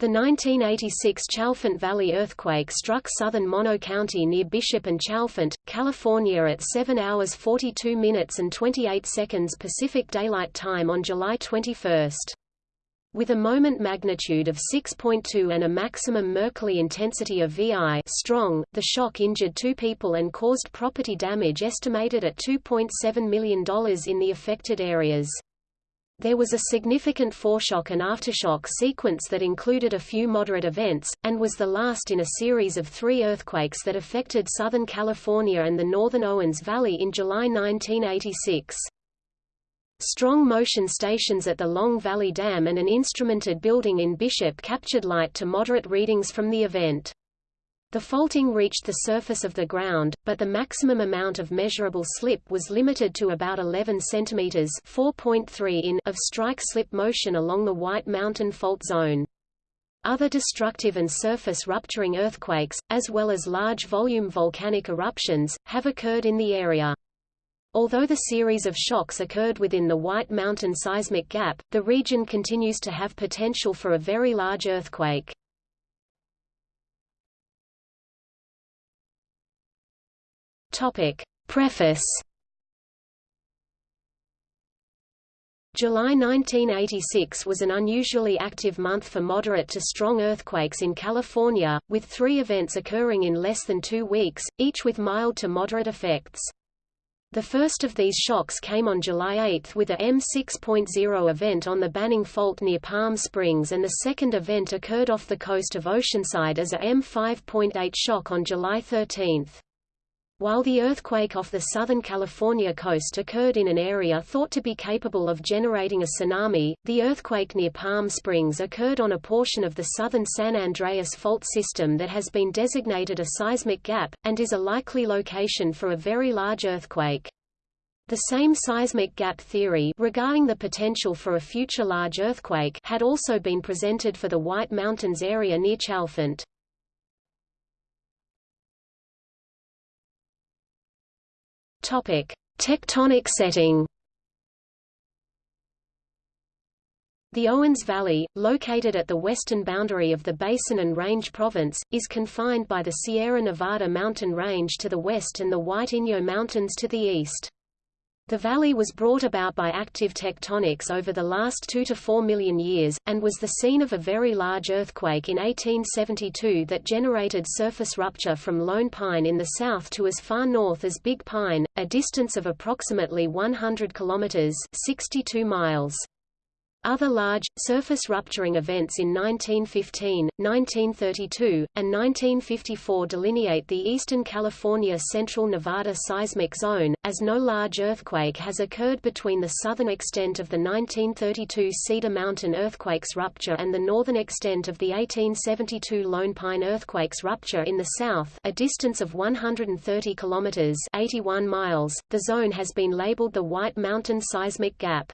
The 1986 Chalfant Valley earthquake struck southern Mono County near Bishop and Chalfant, California at 7 hours 42 minutes and 28 seconds Pacific Daylight Time on July 21. With a moment magnitude of 6.2 and a maximum Mercalli intensity of VI strong, the shock injured two people and caused property damage estimated at $2.7 million in the affected areas. There was a significant foreshock and aftershock sequence that included a few moderate events, and was the last in a series of three earthquakes that affected Southern California and the northern Owens Valley in July 1986. Strong motion stations at the Long Valley Dam and an instrumented building in Bishop captured light to moderate readings from the event. The faulting reached the surface of the ground, but the maximum amount of measurable slip was limited to about 11 cm 4.3 in of strike-slip motion along the White Mountain Fault Zone. Other destructive and surface-rupturing earthquakes, as well as large-volume volcanic eruptions, have occurred in the area. Although the series of shocks occurred within the White Mountain seismic gap, the region continues to have potential for a very large earthquake. Topic. Preface July 1986 was an unusually active month for moderate to strong earthquakes in California, with three events occurring in less than two weeks, each with mild to moderate effects. The first of these shocks came on July 8 with a M6.0 event on the Banning Fault near Palm Springs and the second event occurred off the coast of Oceanside as a M5.8 shock on July 13. While the earthquake off the Southern California coast occurred in an area thought to be capable of generating a tsunami, the earthquake near Palm Springs occurred on a portion of the southern San Andreas fault system that has been designated a seismic gap, and is a likely location for a very large earthquake. The same seismic gap theory regarding the potential for a future large earthquake had also been presented for the White Mountains area near Chalfant. Topic: Tectonic setting. The Owens Valley, located at the western boundary of the Basin and Range Province, is confined by the Sierra Nevada mountain range to the west and the White Inyo Mountains to the east. The valley was brought about by active tectonics over the last 2 to 4 million years, and was the scene of a very large earthquake in 1872 that generated surface rupture from Lone Pine in the south to as far north as Big Pine, a distance of approximately 100 kilometers 62 miles. Other large, surface-rupturing events in 1915, 1932, and 1954 delineate the eastern California Central Nevada seismic zone, as no large earthquake has occurred between the southern extent of the 1932 Cedar Mountain earthquake's rupture and the northern extent of the 1872 Lone Pine earthquake's rupture in the south a distance of 130 kilometers 81 miles. The zone has been labeled the White Mountain Seismic Gap.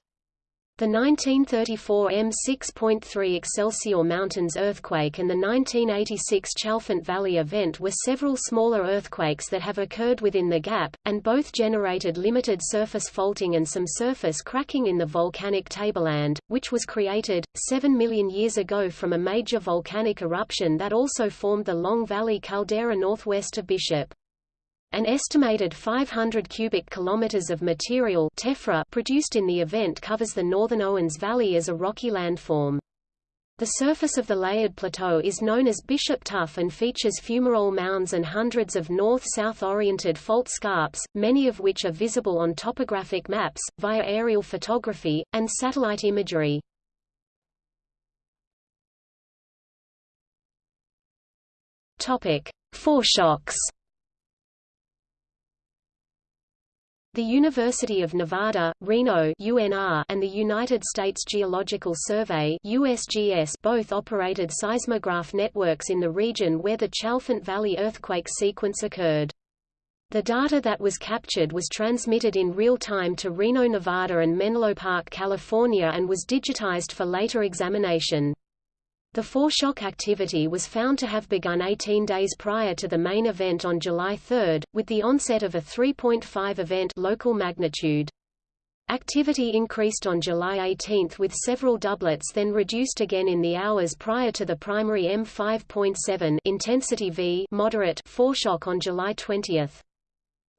The 1934 M6.3 Excelsior Mountains earthquake and the 1986 Chalfant Valley event were several smaller earthquakes that have occurred within the gap, and both generated limited surface faulting and some surface cracking in the volcanic tableland, which was created, 7 million years ago from a major volcanic eruption that also formed the Long Valley caldera northwest of Bishop. An estimated 500 cubic kilometers of material tephra produced in the event covers the northern Owens Valley as a rocky landform. The surface of the layered plateau is known as Bishop Tuff and features fumarole mounds and hundreds of north-south oriented fault scarps, many of which are visible on topographic maps, via aerial photography, and satellite imagery. Foreshocks The University of Nevada, Reno UNR, and the United States Geological Survey USGS both operated seismograph networks in the region where the Chalfant Valley earthquake sequence occurred. The data that was captured was transmitted in real time to Reno, Nevada and Menlo Park, California and was digitized for later examination. The foreshock activity was found to have begun 18 days prior to the main event on July 3, with the onset of a 3.5 event local magnitude. Activity increased on July 18 with several doublets then reduced again in the hours prior to the primary M5.7 intensity V moderate foreshock on July 20.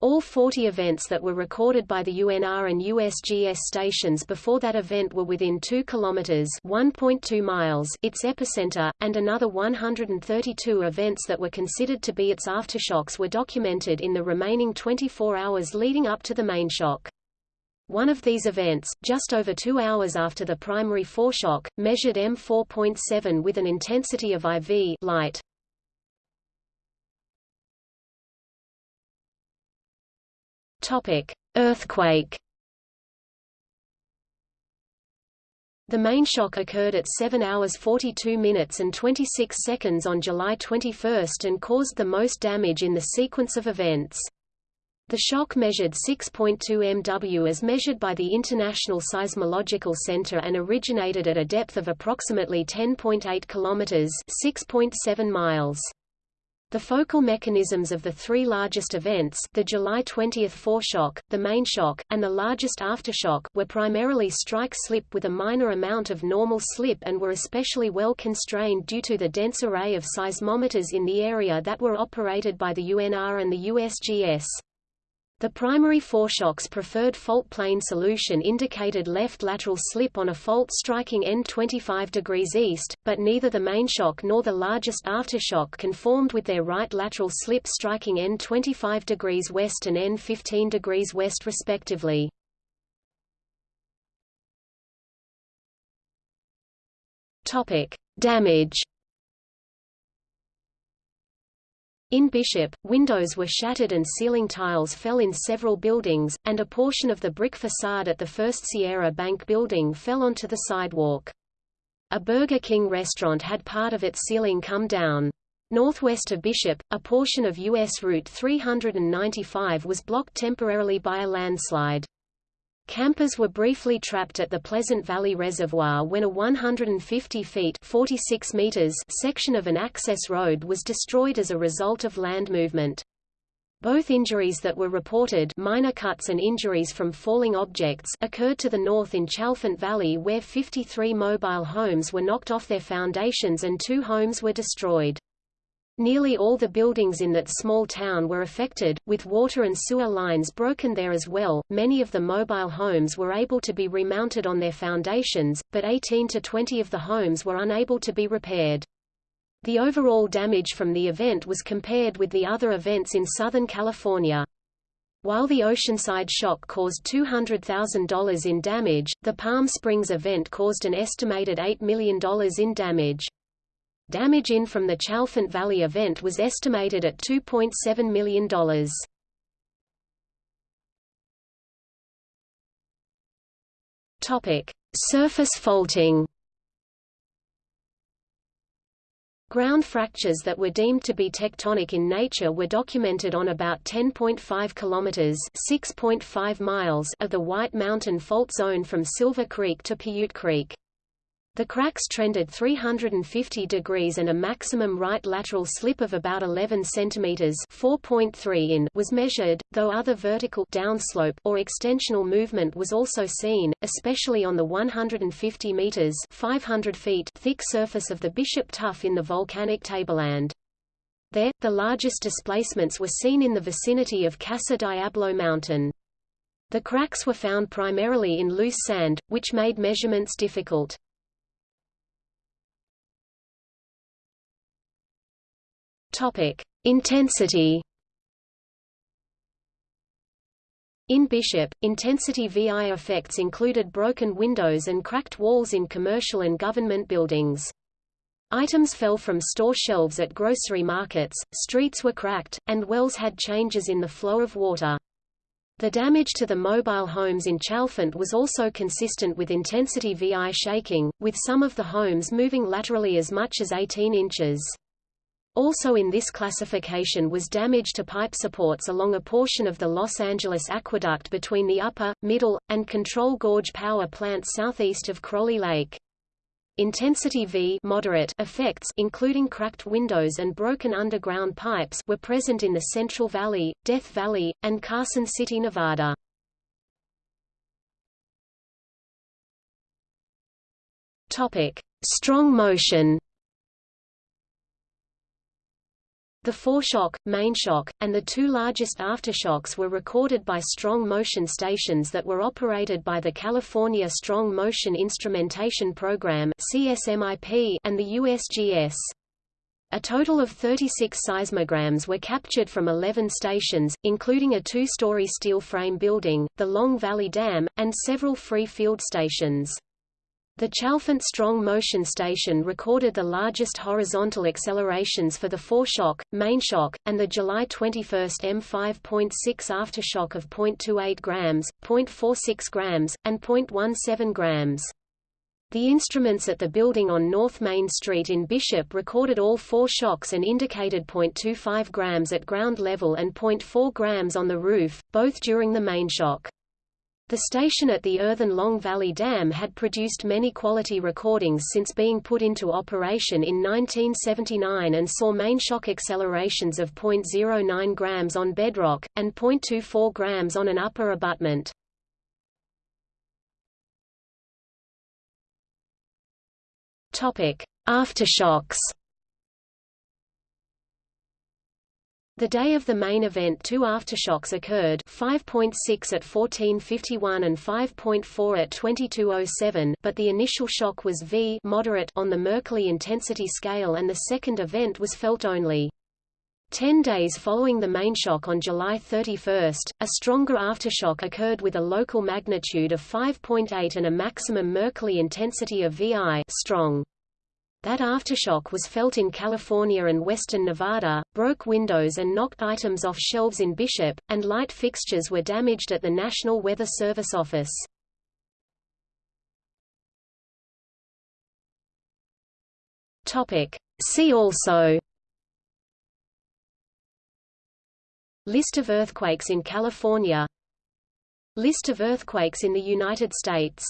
All 40 events that were recorded by the UNR and USGS stations before that event were within 2 kilometers (1.2 miles) its epicenter, and another 132 events that were considered to be its aftershocks were documented in the remaining 24 hours leading up to the main shock. One of these events, just over two hours after the primary foreshock, measured M4.7 with an intensity of IV light. Earthquake. The main shock occurred at 7 hours 42 minutes and 26 seconds on July 21 and caused the most damage in the sequence of events. The shock measured 6.2 MW as measured by the International Seismological Center and originated at a depth of approximately 10.8 km (6.7 miles). The focal mechanisms of the three largest events, the July 20 foreshock, the main shock, and the largest aftershock, were primarily strike-slip with a minor amount of normal slip and were especially well constrained due to the dense array of seismometers in the area that were operated by the UNR and the USGS. The primary foreshock's preferred fault plane solution indicated left lateral slip on a fault striking N 25 degrees east, but neither the main shock nor the largest aftershock conformed with their right lateral slip striking N 25 degrees west and N 15 degrees west respectively. Topic: Damage In Bishop, windows were shattered and ceiling tiles fell in several buildings, and a portion of the brick facade at the First Sierra Bank building fell onto the sidewalk. A Burger King restaurant had part of its ceiling come down. Northwest of Bishop, a portion of U.S. Route 395 was blocked temporarily by a landslide. Campers were briefly trapped at the Pleasant Valley Reservoir when a 150 feet 46 meters section of an access road was destroyed as a result of land movement. Both injuries that were reported minor cuts and injuries from falling objects occurred to the north in Chalfant Valley where 53 mobile homes were knocked off their foundations and two homes were destroyed. Nearly all the buildings in that small town were affected, with water and sewer lines broken there as well. Many of the mobile homes were able to be remounted on their foundations, but 18 to 20 of the homes were unable to be repaired. The overall damage from the event was compared with the other events in Southern California. While the Oceanside shock caused $200,000 in damage, the Palm Springs event caused an estimated $8 million in damage. Damage in from the Chalfant Valley event was estimated at $2.7 million. Topic: Surface faulting. Ground fractures that were deemed to be tectonic in nature were documented on about 10.5 kilometers (6.5 miles) of the White Mountain Fault Zone from Silver Creek to Piute Creek. The cracks trended 350 degrees and a maximum right lateral slip of about 11 centimeters (4.3 in) was measured, though other vertical downslope or extensional movement was also seen, especially on the 150 meters (500 feet) thick surface of the Bishop Tuff in the volcanic tableland. There, the largest displacements were seen in the vicinity of Casa Diablo Mountain. The cracks were found primarily in loose sand, which made measurements difficult. Topic: Intensity. In Bishop, intensity VI effects included broken windows and cracked walls in commercial and government buildings. Items fell from store shelves at grocery markets, streets were cracked, and wells had changes in the flow of water. The damage to the mobile homes in Chalfant was also consistent with intensity VI shaking, with some of the homes moving laterally as much as 18 inches. Also in this classification was damage to pipe supports along a portion of the Los Angeles Aqueduct between the upper, middle, and control gorge power plants southeast of Crowley Lake. Intensity V moderate effects including cracked windows and broken underground pipes were present in the Central Valley, Death Valley, and Carson City, Nevada. Topic: Strong motion The foreshock, mainshock, and the two largest aftershocks were recorded by strong motion stations that were operated by the California Strong Motion Instrumentation Program and the USGS. A total of 36 seismograms were captured from 11 stations, including a two-story steel frame building, the Long Valley Dam, and several free field stations. The Chalfant Strong Motion Station recorded the largest horizontal accelerations for the foreshock, mainshock, and the July 21 M5.6 aftershock of 0.28 grams, 0.46 grams, and 0.17 grams. The instruments at the building on North Main Street in Bishop recorded all four shocks and indicated 0.25 grams at ground level and 0.4 grams on the roof, both during the main shock. The station at the earthen Long Valley Dam had produced many quality recordings since being put into operation in 1979 and saw main shock accelerations of 0.09 grams on bedrock, and 0.24 grams on an upper abutment. Aftershocks The day of the main event two aftershocks occurred 5.6 at 1451 and 5.4 at 2207 but the initial shock was V moderate on the Mercalli intensity scale and the second event was felt only. Ten days following the main shock on July 31, a stronger aftershock occurred with a local magnitude of 5.8 and a maximum Mercalli intensity of VI strong. That aftershock was felt in California and western Nevada, broke windows and knocked items off shelves in Bishop, and light fixtures were damaged at the National Weather Service office. See also List of earthquakes in California List of earthquakes in the United States